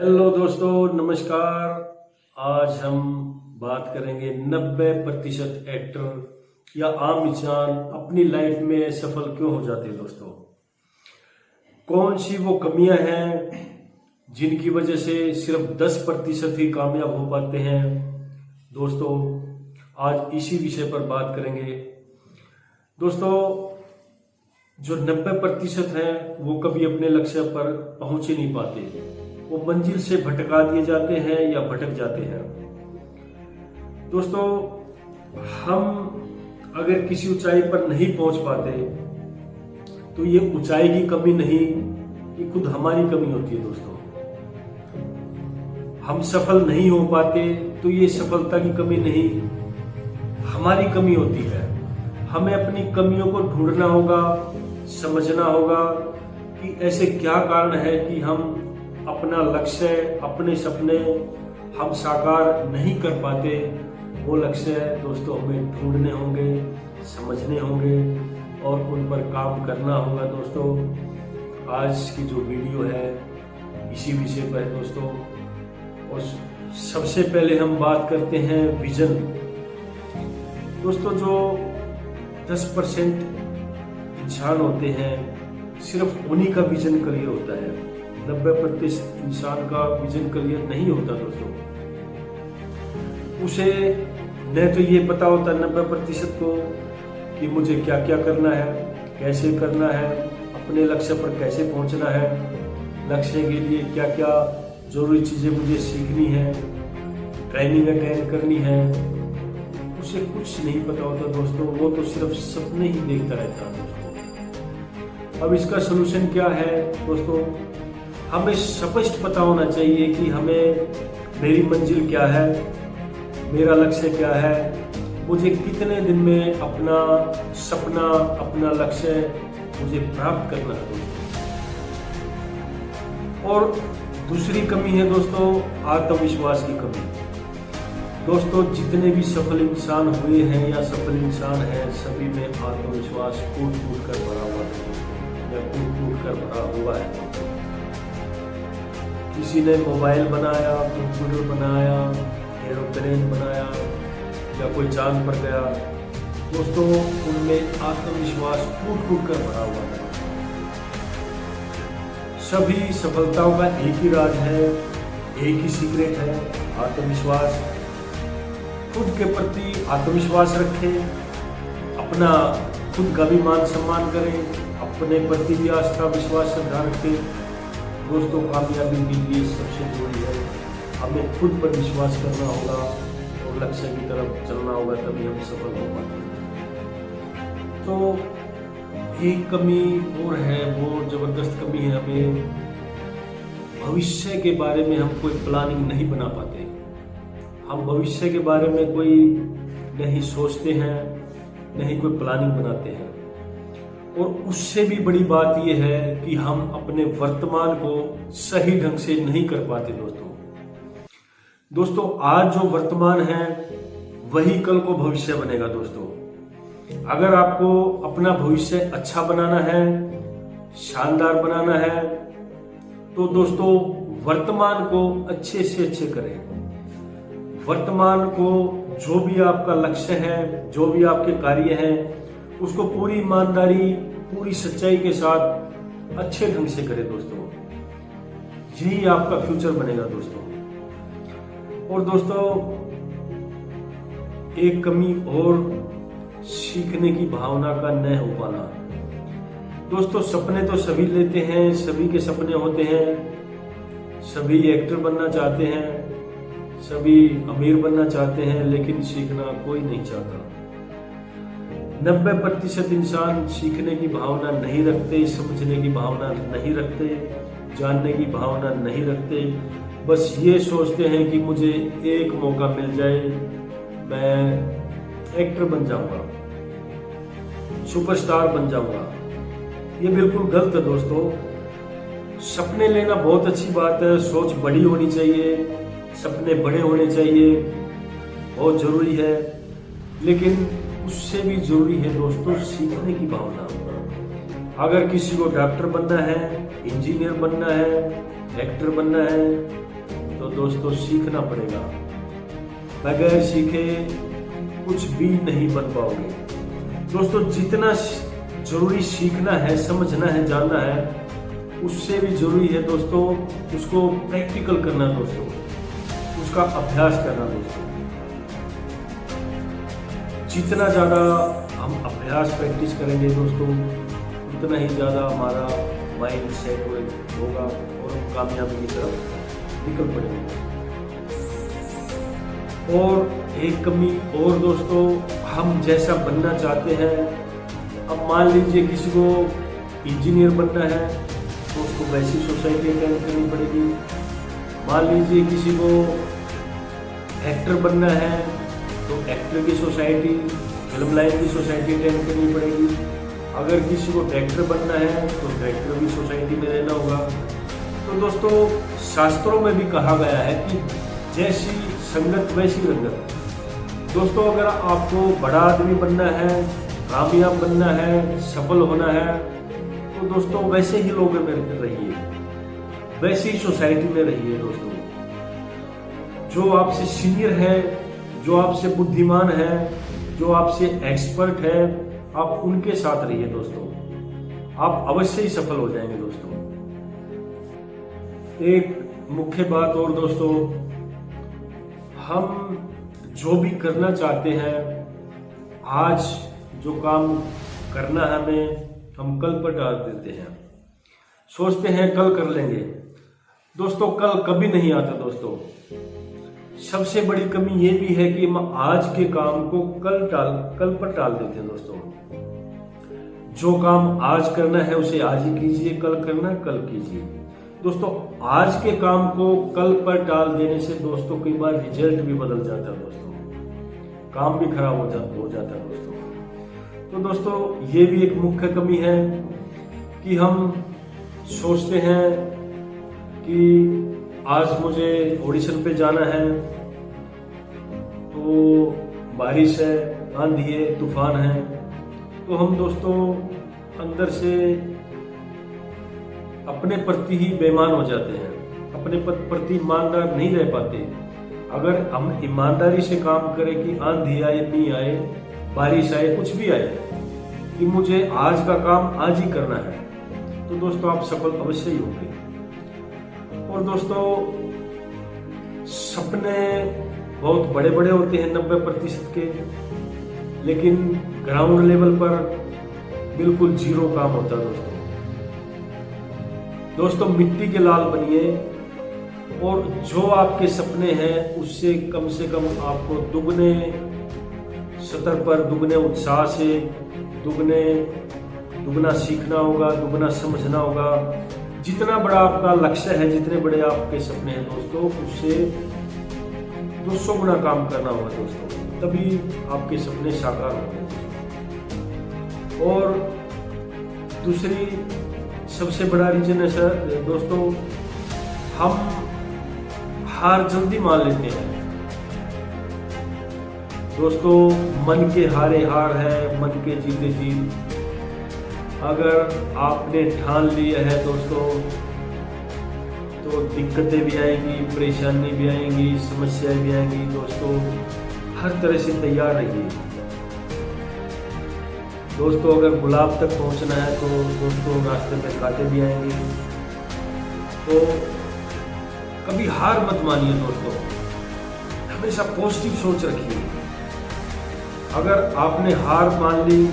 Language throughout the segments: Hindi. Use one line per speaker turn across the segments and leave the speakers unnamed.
हेलो दोस्तों, नमस्कार। आज हम बात करेंगे 90 प्रतिशत एक्टर या आम इंसान अपनी लाइफ में सफल क्यों हो जाते हैं दोस्तों? कौन सी वो कमियाँ हैं जिनकी वजह से सिर्फ़ 10 प्रतिशत ही कामयाब हो पाते हैं? दोस्तों, आज इसी विषय पर बात करेंगे। दोस्तों, जो 90 प्रतिशत हैं वो कभी अपने लक्ष्य पर पहुँच ही नहीं पाते। वो मंजिल से भटका दिए जाते हैं या भटक जाते हैं। दोस्तों, हम अगर किसी ऊंचाई पर नहीं पहुँच पाते तो ये ऊंचाई की कमी नहीं, ये खुद हमारी कमी होती है दोस्तों। हम सफल नहीं हो पाते तो ये सफलता की कमी नहीं, हमारी कमी होती है। हमें अपनी कमियों को ढूंढना होगा, समझना होगा कि ऐसे क्या कारण है कि हम अपना लक्ष्य, अपने सपने हम साकार नहीं कर पाते, वो लक्ष्य दोस्तों हमें ढूँढने होंगे, समझने होंगे और उन पर काम करना होगा दोस्तों। आज की जो वीडियो है, इसी विषय पर दोस्तों। और सबसे पहले हम बात करते हैं विजन। दोस्तों, जो 10 परसेंट इंसान होते हैं, सिर्फ़ उन्हीं का विजन क्लियर होता है। नब्बे प्रतिशत इंसान का विजन क्लियर नहीं होता दोस्तों। उसे, न तो ये पता होता नब्बे प्रतिशत को कि मुझे क्या क्या करना है, कैसे करना है, अपने लक्ष्य पर कैसे पहुँचना है, लक्ष्य के लिए क्या क्या ज़रूरी चीज़ें मुझे सीखनी है ट्रेनिंग अटेंड करनी है। उसे कुछ नहीं पता होता दोस्तों, वो तो सिर्फ़ सपने ही देखता रहता है दोस्तों। अब इसका सोल्यूशन क्या है दोस्तों? हमें स्पष्ट पता होना चाहिए कि हमें मेरी मंजिल क्या है, मेरा लक्ष्य क्या है। मुझे कितने दिन में अपना सपना, अपना लक्ष्य मुझे प्राप्त करना है। और दूसरी कमी है दोस्तों, आत्मविश्वास की कमी। दोस्तों, जितने भी सफल इंसान हुए हैं या सफल इंसान हैं, सभी में आत्मविश्वास टूट टूट कर भरा हुआ है। या टूट टूट कर भरा हुआ है। किसी ने मोबाइल बनाया, कंप्यूटर बनाया, एरोप्लेन बनाया, या कोई चाँद पर गया, दोस्तों, उनमें आत्मविश्वास टूट टूट कर भरा हुआ है। सभी सफलताओं का एक ही राज है, एक ही सीक्रेट है, आत्मविश्वास। खुद के प्रति आत्मविश्वास रखें, अपना खुद का भी मान सम्मान करें, अपने प्रति भी आस्था, विश्वास, श्रद्धा रखें। दोस्तों, कामयाबी के लिए सबसे ज़रूरी है, हमें खुद पर विश्वास करना होगा और लक्ष्य की तरफ़ चलना होगा, तभी हम सफल हो पाते तो एक कमी और है, वो ज़बरदस्त कमी है, हमें भविष्य के बारे में हम कोई प्लानिंग नहीं बना पाते। हम भविष्य के बारे में कोई नहीं सोचते हैं, नहीं कोई प्लानिंग बनाते हैं। और उससे भी बड़ी बात यह है कि हम अपने वर्तमान को सही ढंग से नहीं कर पाते दोस्तों। दोस्तों, आज जो वर्तमान है, वही कल को भविष्य बनेगा दोस्तों। अगर आपको अपना भविष्य अच्छा बनाना है, शानदार बनाना है तो दोस्तों, वर्तमान को अच्छे से अच्छे करें। वर्तमान को जो भी आपका लक्ष्य है, जो भी आपके कार्य हैं उसको पूरी ईमानदारी, पूरी सच्चाई के साथ अच्छे ढंग से करें दोस्तों। यही आपका फ्यूचर बनेगा दोस्तों। और दोस्तों, एक कमी और सीखने की भावना का न हो पाना। दोस्तों, सपने तो सभी लेते हैं, सभी के सपने होते हैं। सभी एक्टर बनना चाहते हैं, सभी अमीर बनना चाहते हैं, लेकिन सीखना कोई नहीं चाहता। नब्बे प्रतिशत इंसान सीखने की भावना नहीं रखते, समझने की भावना नहीं रखते, जानने की भावना नहीं रखते। बस ये सोचते हैं कि मुझे एक मौका मिल जाए, मैं एक्टर बन जाऊँगा, सुपरस्टार बन जाऊँगा। ये बिल्कुल गलत है दोस्तों। सपने लेना बहुत अच्छी बात है, सोच बड़ी होनी चाहिए, सपने बड़े होने चाहिए, बहुत ज़रूरी है। लेकिन उससे भी ज़रूरी है दोस्तों, सीखने की भावना। अगर किसी को डॉक्टर बनना है, इंजीनियर बनना है, एक्टर बनना है तो दोस्तों, सीखना पड़ेगा। बगैर सीखे कुछ भी नहीं बन पाओगे। दोस्तों, जितना ज़रूरी सीखना है, समझना है, जानना है, उससे भी ज़रूरी है दोस्तों, उसको प्रैक्टिकल करना दोस्तों, उसका अभ्यास करना दोस्तों। जितना ज़्यादा हम अभ्यास प्रैक्टिस करेंगे दोस्तों उतना ही ज़्यादा हमारा माइंड सेट होगा और हम कामयाबी की तरफ़ निकल पड़ेंगे। और एक कमी और दोस्तों, हम जैसा बनना चाहते हैं, अब मान लीजिए किसी को इंजीनियर बनना है तो उसको वैसी सोसाइटी अटेंड करनी पड़ेगी। मान लीजिए किसी को एक्टर बनना है एक्टर की सोसाइटी फ़िल्म लाइन की सोसाइटी अटेंड करनी पड़ेगी। अगर किसी को डायरेक्टर बनना है तो डायरेक्टर की सोसाइटी में रहना होगा। तो दोस्तों, शास्त्रों में भी कहा गया है कि जैसी संगत, वैसी रंगत। दोस्तों, अगर आपको बड़ा आदमी बनना है, कामयाब बनना है, सफल होना है तो दोस्तों, वैसे ही लोगों में रहिए। वैसी ही सोसाइटी में रहिए दोस्तों। जो आपसे सीनियर है जो आपसे बुद्धिमान है, जो आपसे एक्सपर्ट है, आप उनके साथ रहिए दोस्तों। आप अवश्य ही सफल हो जाएँगे दोस्तों। एक मुख्य बात और दोस्तों, हम जो भी करना चाहते हैं, आज जो काम करना है हमें, हम कल पर डाल देते हैं। सोचते हैं कल कर लेंगे। दोस्तों, कल कभी नहीं आता दोस्तों। सबसे बड़ी कमी ये भी है कि हम आज के काम को कल टाल, कल पर टाल देते हैं दोस्तों। जो काम आज करना है, उसे आज ही कीजिए, कल करना कल कीजिए। दोस्तों, आज के काम को कल पर टाल देने से दोस्तों कई बार रिज़ल्ट भी बदल जाता है दोस्तों। काम भी खराब हो जाता हो जाता है दोस्तों। तो दोस्तों, ये भी एक मुख्य कमी है कि हम सोचते हैं कि आज मुझे ऑडिशन पे जाना है। तो बारिश है आंधी है, तूफ़ान है। तो हम दोस्तों, अंदर से अपने प्रति ही बेमान हो जाते हैं। अपने प्रति ईमानदार नहीं रह पाते। अगर हम ईमानदारी से काम करें कि आंधी आए नहीं आए, बारिश आए, कुछ भी आए, कि मुझे आज का काम आज ही करना है तो दोस्तों आप सफल अवश्य ही होंगे। दोस्तों, सपने बहुत बड़े बड़े होते हैं नब्बे प्रतिशत के, लेकिन ग्राउंड लेवल पर बिल्कुल ज़ीरो काम होता है दोस्तों। दोस्तों, मिट्टी के लाल बनिए, और जो आपके सपने हैं, उससे कम से कम आपको दुगने सतर पर, दुगने उत्साह से, दुगने, दुगना सीखना होगा, दुगना समझना होगा। जितना बड़ा आपका लक्ष्य है, जितने बड़े आपके सपने हैं दोस्तों, उससे दो सौ गुना काम करना होगा दोस्तों। तभी आपके सपने साकार होंगे और दूसरी सबसे बड़ा रीजन है सर, दोस्तों, हम हार जल्दी मान लेते हैं। दोस्तों, मन के हारे हार है, मन के जीते जीत अगर आपने ठान लिया है दोस्तों तो दिक्कतें भी आएँगी, परेशानी भी आएँगी, समस्याएँ भी आएँगी, दोस्तों, हर तरह से तैयार रहिए। दोस्तों, अगर गुलाब तक पहुँचना है तो दोस्तों, रास्ते में कांटे भी आएँगे। तो कभी हार मत मानिए दोस्तों। हमेशा पॉजिटिव सोच रखिए। अगर आपने हार मान ली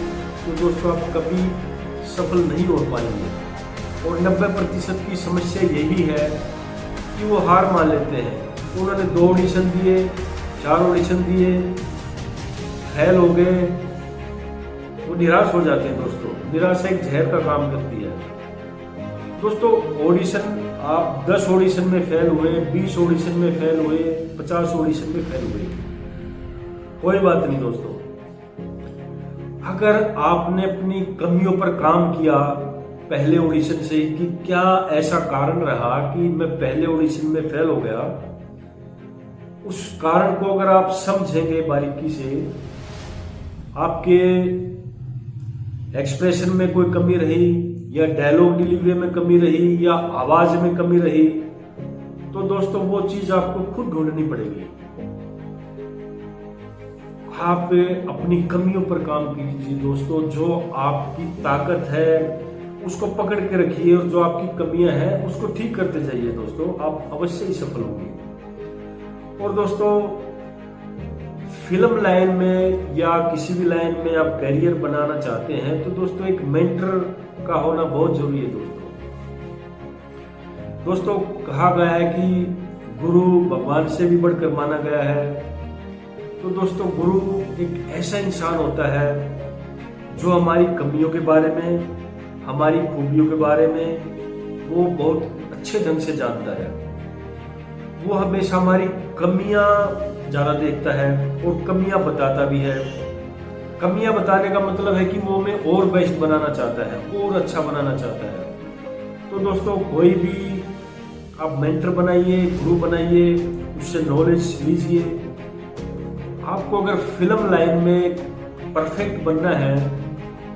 तो दोस्तों, आप कभी सफल नहीं हो पाएँगे। और 90 प्रतिशत की समस्या यही है कि वो हार मान लेते हैं। उन्होंने दो ऑडिशन दिए, चार ऑडिशन दिए फेल हो गए। वो निराश हो जाते हैं दोस्तों। निराशा एक जहर का काम करती है। दोस्तों ऑडिशन आप 10 ऑडिशन में फेल हुए 20 ऑडिशन में फेल हुए 50 ऑडिशन में फेल हुए। कोई बात नहीं दोस्तों। अगर आपने अपनी कमियों पर काम किया पहले ऑडिशन से कि क्या ऐसा कारण रहा कि मैं पहले ऑडिशन में फेल हो गया? उस कारण को अगर आप समझेंगे बारीकी से, आपके एक्सप्रेशन में कोई कमी रही, या डायलॉग डिलीवरी में कमी रही, या आवाज़ में कमी रही तो दोस्तों वो चीज़ आपको खुद ढूंढनी पड़ेगी। आप अपनी कमियों पर काम कीजिए दोस्तों, जो आपकी ताकत है, उसको पकड़ के रखिए और जो आपकी कमियाँ हैं, उसको ठीक करते जाइए दोस्तों, आप अवश्य ही सफल होंगे। और दोस्तों, फ़िल्म लाइन में या किसी भी लाइन में आप करियर बनाना चाहते हैं तो दोस्तों, एक मेंटर का होना बहुत ज़रूरी है दोस्तों। दोस्तों, कहा गया है कि गुरु भगवान से भी बढ़कर माना गया है तो दोस्तों, गुरु एक ऐसा इंसान होता है जो हमारी कमियों के बारे में, हमारी खूबियों के बारे में, वो बहुत अच्छे ढंग से जानता है। वो हमेशा हमारी कमियाँ ज़्यादा देखता है और कमियाँ बताता भी है। कमियाँ बताने का मतलब है कि वो हमें और बेस्ट बनाना चाहता है, और अच्छा बनाना चाहता है। तो दोस्तों, कोई भी आप मेंटर बनाइए, गुरु बनाइए, उससे नॉलेज लीजिए। आपको अगर फ़िल्म लाइन में परफेक्ट बनना है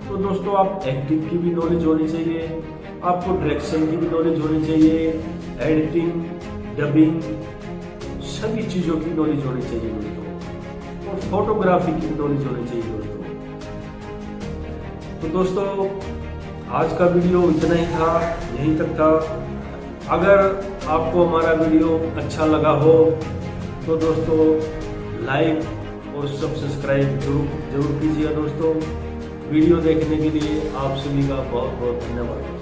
तो दोस्तों आप एक्टिंग की भी नॉलेज होनी चाहिए, आपको डायरेक्शन की भी नॉलेज होनी चाहिए एडिटिंग डबिंग सभी चीज़ों की नॉलेज होनी चाहिए दोस्तों। और फोटोग्राफी की नॉलेज होनी चाहिए दोस्तों। तो दोस्तों, आज का वीडियो इतना ही था, यहीं तक था। अगर आपको हमारा वीडियो अच्छा लगा हो तो दोस्तों लाइक और सब सब्सक्राइब ज़रूर ज़रूर कीजिएगा दोस्तों। वीडियो देखने के लिए आप सभी का बहुत बहुत धन्यवाद।